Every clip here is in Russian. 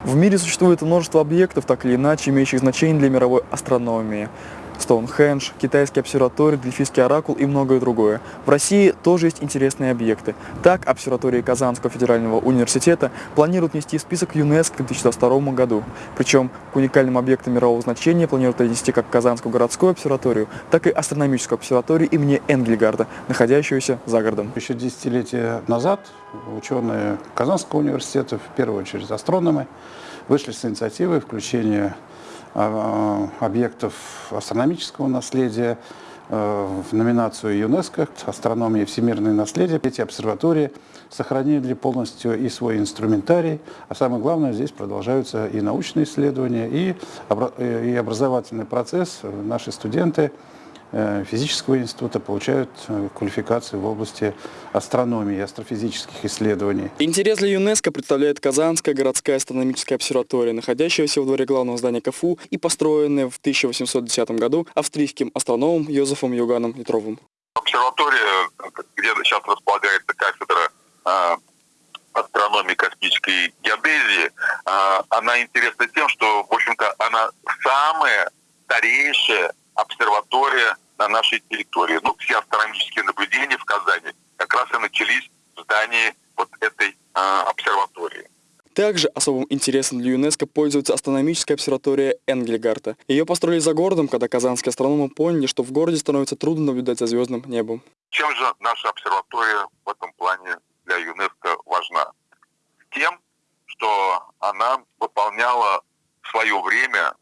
В мире существует множество объектов, так или иначе имеющих значение для мировой астрономии. Стоунхендж, китайский обсерваторий, Дельфийский оракул и многое другое. В России тоже есть интересные объекты. Так, обсерватория Казанского федерального университета планирует внести в список ЮНЕСКО к 2022 году. Причем к уникальным объектам мирового значения планируют отнести как Казанскую городскую обсерваторию, так и астрономическую обсерваторию имени Энгельгарда, находящуюся за городом. Еще десятилетия назад ученые Казанского университета, в первую очередь астрономы, вышли с инициативой включения объектов астрономического наследия э, в номинацию ЮНЕСКО «Астрономия и всемирное наследие». Эти обсерватории сохранили полностью и свой инструментарий, а самое главное, здесь продолжаются и научные исследования, и, и образовательный процесс. Наши студенты Э, физического института получают э, квалификацию в области астрономии и астрофизических исследований. Интерес для ЮНЕСКО представляет Казанская городская астрономическая обсерватория, находящаяся в дворе главного здания КФУ и построенная в 1810 году австрийским астрономом Йозефом Юганом Петровым. Обсерватория, где сейчас располагается кафедра э, астрономии космической геодезии, она интересна тем, что, в общем-то, она самая старейшая обсерватория на нашей территории. Ну, все астрономические наблюдения в Казани как раз и начались в здании вот этой э, обсерватории. Также особым интересом для ЮНЕСКО пользуется астрономическая обсерватория Энгельгарта. Ее построили за городом, когда казанские астрономы поняли, что в городе становится трудно наблюдать за звездным небом. Чем же наша обсерватория в этом плане для ЮНЕСКО важна? Тем, что она выполняла в свое время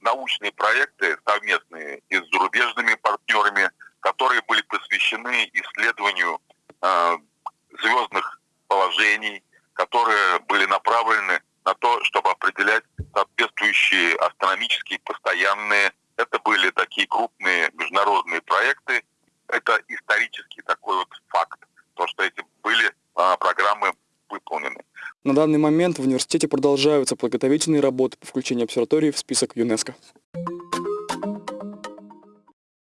научные проекты совместные и с зарубежными партнерами, которые были посвящены исследованию э, звездных положений, которые были направлены на то, чтобы определять соответствующие астрономические постоянные. Это были такие крупные международные проекты. Это исторический такой вот факт, то, что эти были э, программы выполнены. На данный момент в университете продолжаются подготовительные работы по включению обсерватории в список ЮНЕСКО.